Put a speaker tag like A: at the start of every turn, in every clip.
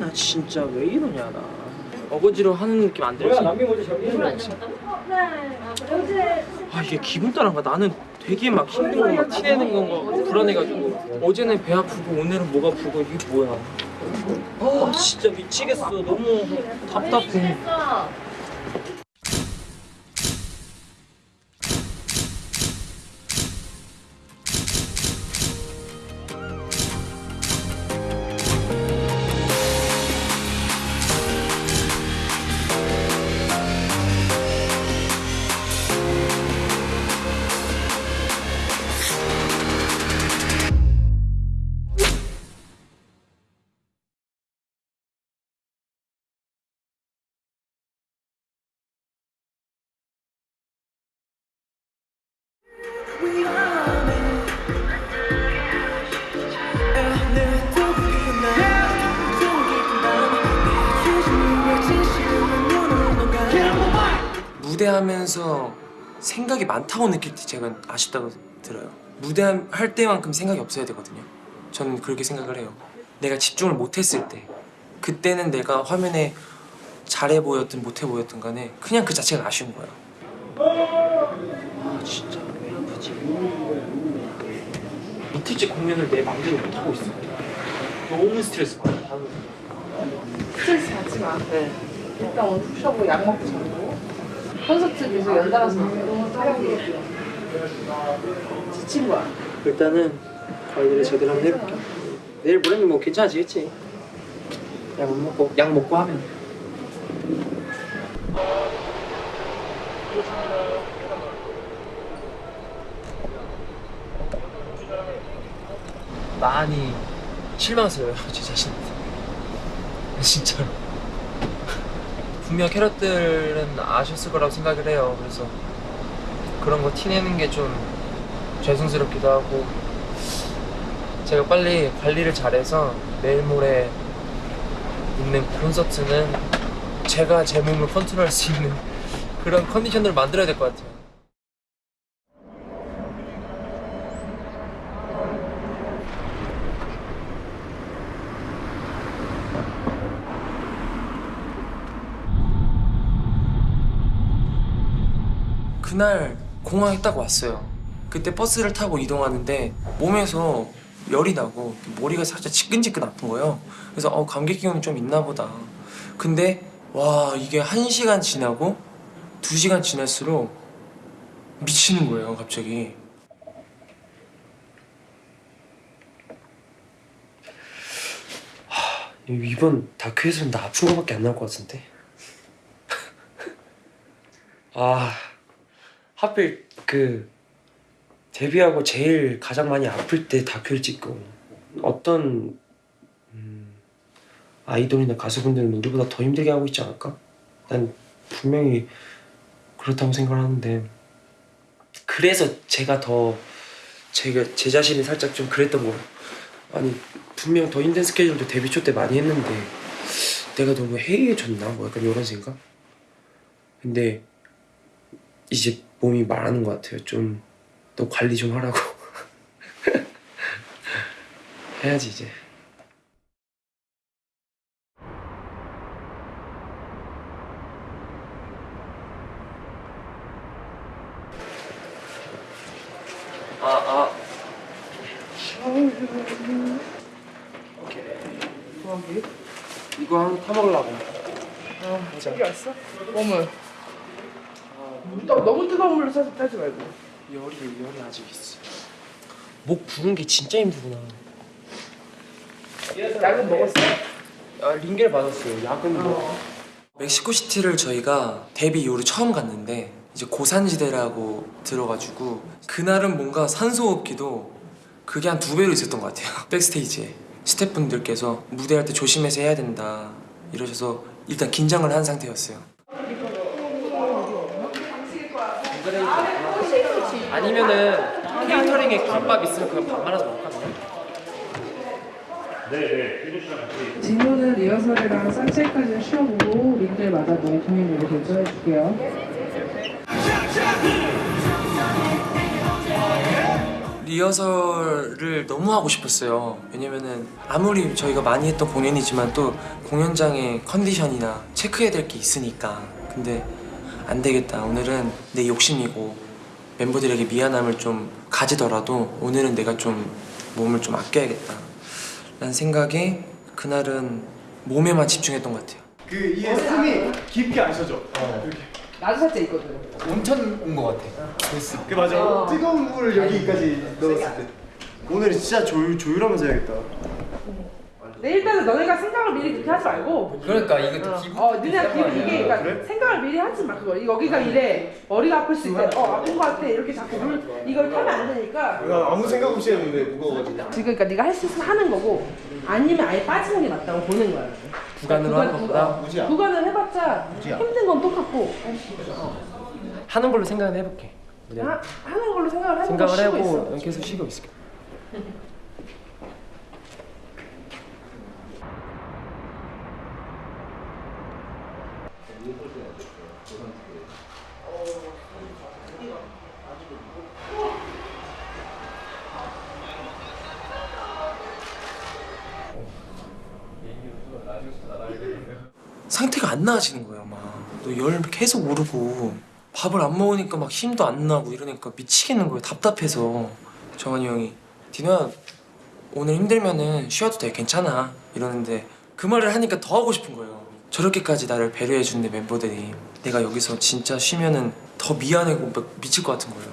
A: 나 진짜 왜 이러냐 나. 어거지로 하는 느낌 안 들지? 아 이게 기분 따라가? 나는 되게 막 힘들고 막 티내는 건가 불안해가지고. 어제는 배 아프고 오늘은 목 아프고 이게 뭐야. 아 진짜 미치겠어. 너무 답답해 무대하면서 생각이 많다고 느낄 때 제가 아쉽다고 들어요. 무대할 때만큼 생각이 없어야 되거든요. 저는 그렇게 생각을 해요. 내가 집중을 못했을 때 그때는 내가 화면에 잘해 보였든 못해 보였든 간에 그냥 그 자체가 아쉬운 거예요. 아 진짜. 왜 아프지? 이틀째 공연을 내 맘대로 못하고 있어. 너무 스트레스 받아.
B: 스트레스 받지 마. 네. 일단 오늘 푹 쉬고 약 먹고 자고. 콘서트 계속 연달아서 지친 거야.
A: 일단은 관리를 제대로 한번 해볼게 내일 모레면 뭐 괜찮아지겠지? 약 먹고. 약 먹고 하면. 많이 실망스러워요 제 자신한테. 진짜로 분명 캐럿들은 아셨을 거라고 생각을 해요. 그래서 그런 거 티내는 게 좀 죄송스럽기도 하고 제가 빨리 관리를 잘해서 내일 모레 있는 콘서트는 제가 제 몸을 컨트롤할 수 있는 그런 컨디션을 만들어야 될 것 같아요 그날 공항에 딱 왔어요. 그때 버스를 타고 이동하는데 몸에서 열이 나고 머리가 살짝 지끈지끈 아픈 거예요. 그래서 어 감기 기운이 좀 있나 보다. 근데 와 이게 한 시간 지나고 두 시간 지날수록 미치는 거예요 갑자기.
C: 이번 다큐에서는 나 아픈 거밖에 안 나올 것 같은데 아 하필 그 데뷔하고 제일 가장 많이 아플 때 다큐를 찍고 어떤 음, 아이돌이나 가수분들은 우리보다 더 힘들게 하고 있지 않을까? 난 분명히 그렇다고 생각을 하는데 그래서 제가 더 제가 제 자신이 살짝 좀 그랬던 거. 아니 분명 더 힘든 스케줄도 데뷔 초 때 많이 했는데 내가 너무 해이해졌나? 뭐 약간 이런 생각? 근데 이제 몸이 말하는 것 같아요 좀 너 관리 좀 하라고 해야지 이제
A: 아 아. 오케이. 이거 하나 타 먹으려고.
B: 아, 저기 왔어? 몸 을. 너, 너무 뜨거운 물로 사서 타지 말고.
A: 열이 열이 아직 있어. 목 부는 게 진짜 힘들구나.
B: 약은 먹었어?
A: 아, 링겔 받았어요. 약은 뭐. 멕시코 시티를 저희가 데뷔 이후로 처음 갔는데 이제 고산지대라고 들어가지고 그날은 뭔가 산소 호흡기도 그게 한 두 배로 있었던 것 같아요. 백스테이지에 스태프분들께서 무대할 때 조심해서 해야 된다 이러셔서 일단 긴장을 한 상태였어요. 아니면은 케이터링에 김밥 있으면 그냥 밥 말아서 먹을까?
B: 진호는 리허설이랑 산책까지 쉬어보고 링들마다 너의 공연을 결정해줄게요.
C: 리허설을 너무 하고 싶었어요. 왜냐면은 아무리 저희가 많이 했던 공연이지만 또 공연장의 컨디션이나 체크해야 될 게 있으니까. 근데 안 되겠다. 오늘은 내 욕심이고 멤버들에게 미안함을 좀 가지더라도 오늘은 내가 좀 몸을 좀 아껴야겠다. 라는 생각에 그날은 몸에만 집중했던 것 같아요.
D: 그 이게 숨이 깊게 안 쉬어져. 이렇게.
B: 나도 살짝 있거든.
C: 온천 온 것 같아.
D: 그 맞아. 뜨거운 물 여기까지 넣었을 때. 오늘 진짜 조율 조율하면서 해야겠다.
B: 근데 일단은 너네가 생각을 미리 그렇게 하지 말고.
C: 그러니까 이것도
B: 어,
C: 기분.
B: 어 니네 기분 이게 그러니까
D: 그래?
B: 생각을 미리 하지 마 그거. 여기가 이래. 머리가 아플 수 있대. 어 아픈 거 같아. 이렇게 자꾸 물 이걸 타면 안 되니까.
D: 나 아무 생각 없이 했는데 무거워가지고.
B: 지금 그러니까 네가 할 수 있으면 하는 거고 아니면 아예 빠지는 게 맞다고 보는 거야.
C: 구간으로 하는 것보다?
B: 어, 구간을 해봤자 힘든 건 똑같고.
C: 하는 걸로 생각을 해볼게.
B: 하, 하는 걸로 생각을 해보고
C: 생각을
B: 쉬고
C: 하고
B: 있어.
C: 계속 쉬고 있을게. 상태가 안 나아지는 거예요 막열 계속 오르고 밥을 안 먹으니까 막 힘도 안 나고 이러니까 미치겠는 거예요 답답해서. 정한이 형이. 디노야 오늘 힘들면은 쉬어도 돼 괜찮아. 이러는데 그 말을 하니까 더 하고 싶은 거예요. 저렇게까지 나를 배려해 주는 멤버들이 내가 여기서 진짜 쉬면은 더 미안하고 막 미칠 것 같은 거예요.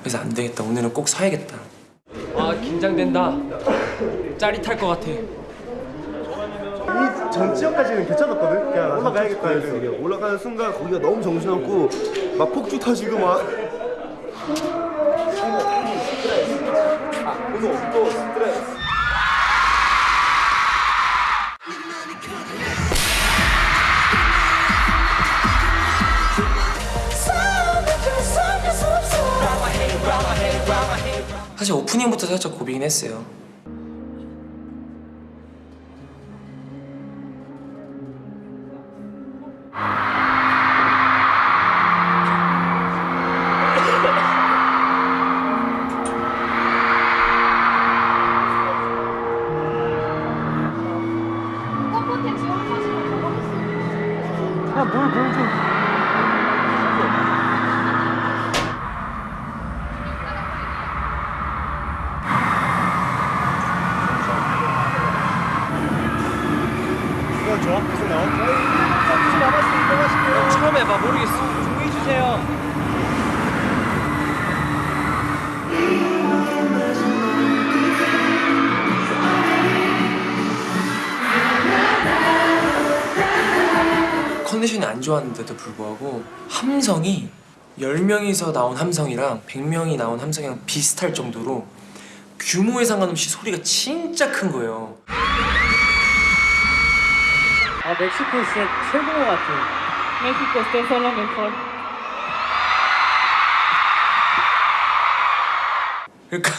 C: 그래서 안 되겠다. 오늘은 꼭 서야겠다. 아 긴장된다. 짜릿할 것 같아
D: 이 전 지역까지는 괜찮았거든. 그냥 올라가야겠다
E: 이게. 올라가는 순간 거기가 너무 정신없고 막 폭주 터지고 막
C: 사실 오프닝부터 살짝 고비긴 했어요
D: 좋아? 계속 나와? 잠시 남았으니 들어가실게요.
C: 처음 해봐 모르겠어
D: 준비해 주세요.
C: 컨디션이 안 좋았는데도 불구하고 함성이 10명이서 나온 함성이랑 100명이 나온 함성이랑 비슷할 정도로 규모에 상관없이 소리가 진짜 큰 거예요
F: 아 멕시코 진짜 최고 같아.
B: México ustedes son lo mejor
C: 그러니까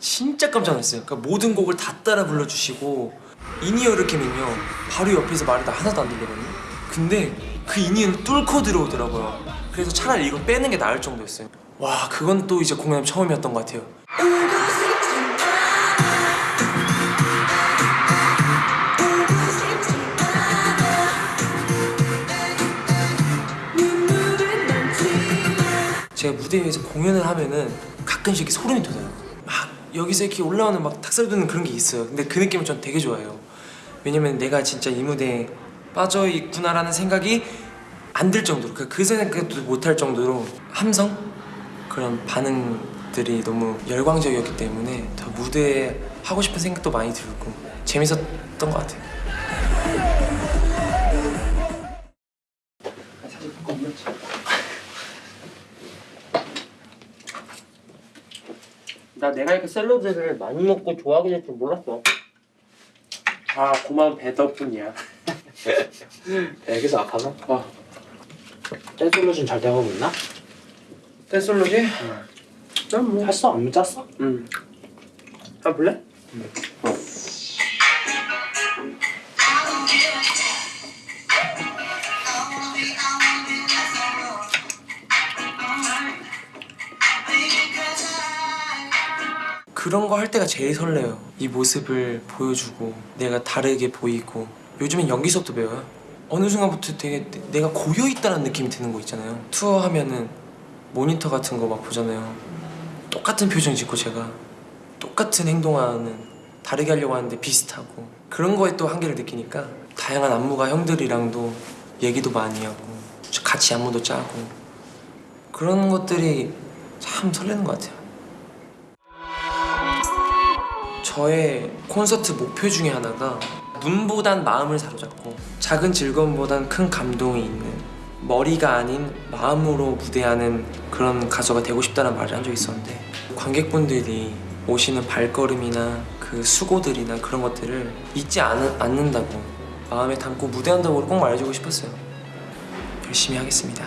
C: 진짜 깜짝 놀랐어요. 그러니까 모든 곡을 다 따라 불러주시고 in-ear를 켜면요 바로 옆에서 말이 다 하나도 안 들리거든요. 근데 그 in-ear를 뚫고 들어오더라고요. 그래서 차라리 이걸 빼는 게 나을 정도였어요. 와 그건 또 이제 공연 처음이었던 것 같아요 제가 무대 위에서 공연을 하면은 가끔씩 이렇게 소름이 돋아요. 막 여기서 이렇게 올라오는 막 닭살 돋는 그런 게 있어요. 근데 그 느낌을 전 되게 좋아해요. 왜냐면 내가 진짜 이 무대에 빠져 있구나라는 생각이 안 들 정도로 그, 그 생각도 못할 정도로 함성 그런 반응들이 너무 열광적이었기 때문에 더 무대에 하고 싶은 생각도 많이 들고 재밌었던 것 같아요.
A: 내가 이렇게 샐러드를 많이 먹고 좋아하게 될 줄 몰랐어. 아 고마운 배 덕분이야.
F: 애기서 아파서?
A: 어.
F: 댄솔루션 잘 돼가고 있나?
A: 댄솔로지? 난뭐
F: 했어? 안무 짰어?
A: 응. 아 볼래?
C: 그런 거 할 때가 제일 설레요. 이 모습을 보여주고 내가 다르게 보이고 요즘엔 연기 수업도 배워요. 어느 순간부터 되게 내- 내가 고여 있다는 느낌이 드는 거 있잖아요. 투어 하면은 모니터 같은 거 막 보잖아요. 똑같은 표정 짓고 제가 똑같은 행동하는 다르게 하려고 하는데 비슷하고 그런 거에 또 한계를 느끼니까 다양한 안무가 형들이랑도 얘기도 많이 하고 같이 안무도 짜고 그런 것들이 참 설레는 것 같아요. 저의 콘서트 목표 중에 하나가 눈보단 마음을 사로잡고 작은 즐거움보단 큰 감동이 있는 머리가 아닌 마음으로 무대하는 그런 가수가 되고 싶다는 말을 한 적이 있었는데 관객분들이 오시는 발걸음이나 그 수고들이나 그런 것들을 잊지 않, 않는다고 마음에 담고 무대한다고 꼭 말해주고 싶었어요. 열심히 하겠습니다